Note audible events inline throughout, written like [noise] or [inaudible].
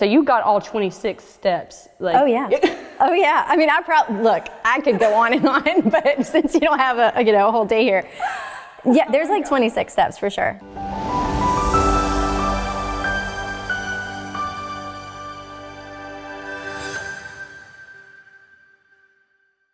So you got all 26 steps. Like, oh yeah. [laughs] oh yeah. I mean, I probably look. I could go on and [laughs] on, but since you don't have a you know a whole day here, yeah, there's oh like 26 steps for sure.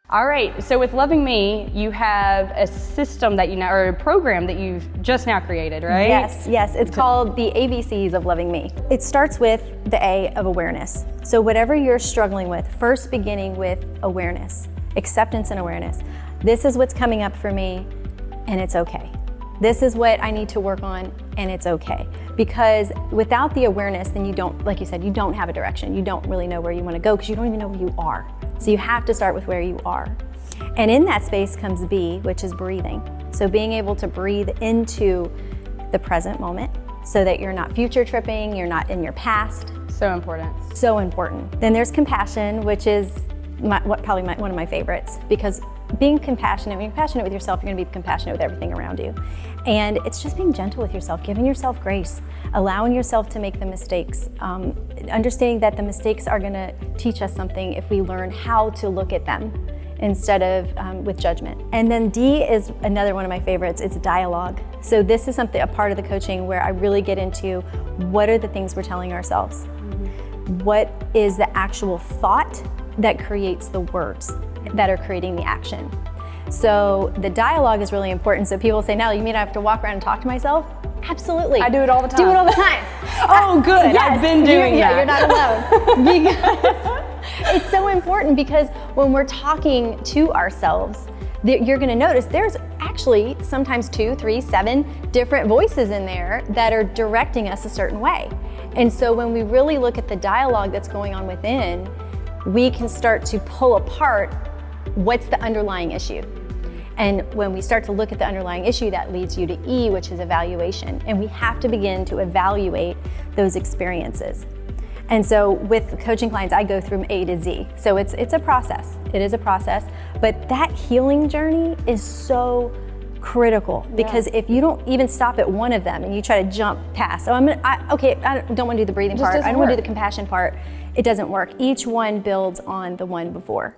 All right, so with Loving Me, you have a system that you now, or a program that you've just now created, right? Yes, yes. It's called the ABCs of Loving Me. It starts with the A of awareness. So whatever you're struggling with, first beginning with awareness, acceptance and awareness. This is what's coming up for me, and it's okay. This is what I need to work on, and it's okay. Because without the awareness, then you don't, like you said, you don't have a direction. You don't really know where you want to go because you don't even know where you are. So you have to start with where you are. And in that space comes B, which is breathing. So being able to breathe into the present moment so that you're not future tripping, you're not in your past. So important. So important. Then there's compassion, which is my, what, probably my, one of my favorites because being compassionate, when you're compassionate with yourself, you're gonna be compassionate with everything around you. And it's just being gentle with yourself, giving yourself grace, allowing yourself to make the mistakes, um, understanding that the mistakes are gonna teach us something if we learn how to look at them instead of um, with judgment. And then D is another one of my favorites, it's dialogue. So this is something, a part of the coaching where I really get into what are the things we're telling ourselves? Mm -hmm. What is the actual thought that creates the words that are creating the action. So the dialogue is really important. So people say, no, you mean I have to walk around and talk to myself? Absolutely. I do it all the time. Do it all the time. [laughs] oh, good. Yes, I've been doing that. Yeah, you're not alone. [laughs] because it's so important because when we're talking to ourselves, you're gonna notice there's actually sometimes two, three, seven different voices in there that are directing us a certain way. And so when we really look at the dialogue that's going on within, we can start to pull apart what's the underlying issue. And when we start to look at the underlying issue, that leads you to E, which is evaluation. And we have to begin to evaluate those experiences. And so with coaching clients, I go through A to Z. So it's, it's a process. It is a process. But that healing journey is so critical because yeah. if you don't even stop at one of them and you try to jump past, oh, I'm gonna, I, okay, I don't want to do the breathing part. I don't want to do the compassion part. It doesn't work. Each one builds on the one before.